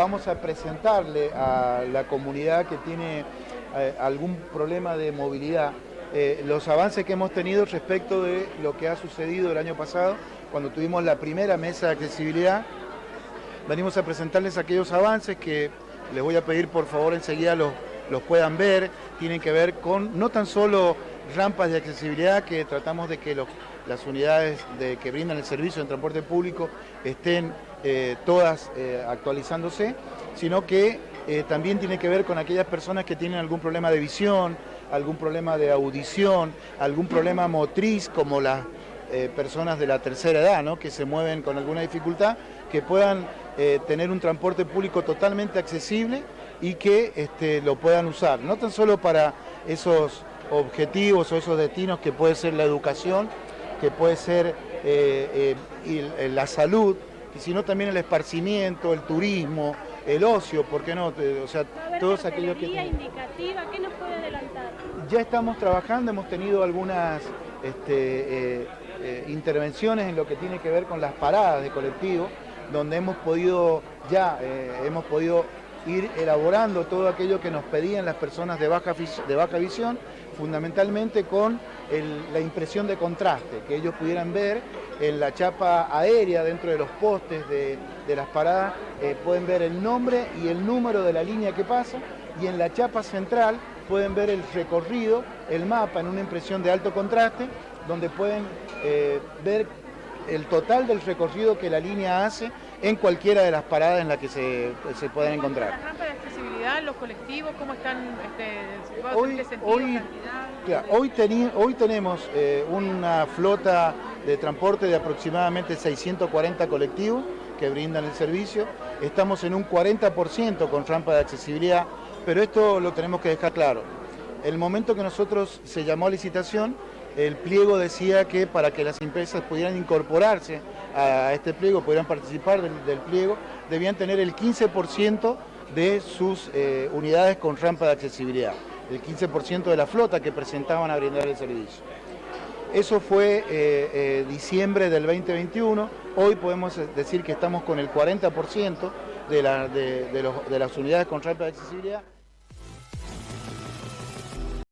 vamos a presentarle a la comunidad que tiene eh, algún problema de movilidad eh, los avances que hemos tenido respecto de lo que ha sucedido el año pasado, cuando tuvimos la primera mesa de accesibilidad. Venimos a presentarles aquellos avances que les voy a pedir por favor enseguida los, los puedan ver, tienen que ver con no tan solo rampas de accesibilidad que tratamos de que las unidades de, que brindan el servicio en transporte público estén eh, todas eh, actualizándose, sino que eh, también tiene que ver con aquellas personas que tienen algún problema de visión, algún problema de audición, algún problema motriz, como las personas de la tercera edad, ¿no? que se mueven con alguna dificultad, que puedan tener un transporte público totalmente accesible y que este, lo puedan usar, no tan solo para esos objetivos o esos destinos que puede ser la educación, que puede ser eh, eh, la salud, sino también el esparcimiento, el turismo, el ocio, ¿por qué no? O sea, todos aquellos que... indicativa, ¿qué nos puede adelantar? Ya estamos trabajando, hemos tenido algunas este, eh, intervenciones en lo que tiene que ver con las paradas de colectivo, donde hemos podido ya, hemos podido ir elaborando todo aquello que nos pedían las personas de baja, de baja visión, fundamentalmente con la impresión de contraste, que ellos pudieran ver en la chapa aérea dentro de los postes de, las paradas, eh, pueden ver el nombre y el número de la línea que pasa, y en la chapa central pueden ver el recorrido, el mapa en una impresión de alto contraste, donde pueden eh, ver el total del recorrido que la línea hace en cualquiera de las paradas en las que se, se pueden encontrar. ¿Las rampas de accesibilidad, los colectivos, cómo están este, hoy, hoy, hoy, hoy, tenemos eh, una flota de transporte de aproximadamente 640 colectivos que brindan el servicio. Estamos en un 40% con rampa de accesibilidad, pero esto lo tenemos que dejar claro. El momento que nosotros se llamó a licitación, el pliego decía que para que las empresas pudieran incorporarse a este pliego, pudieran participar del, pliego, debían tener el 15% de sus eh, unidades con rampa de accesibilidad, el 15% de la flota que presentaban a brindar el servicio. Eso fue eh, eh, diciembre del 2021, hoy podemos decir que estamos con el 40% de, de las unidades con rampa de accesibilidad.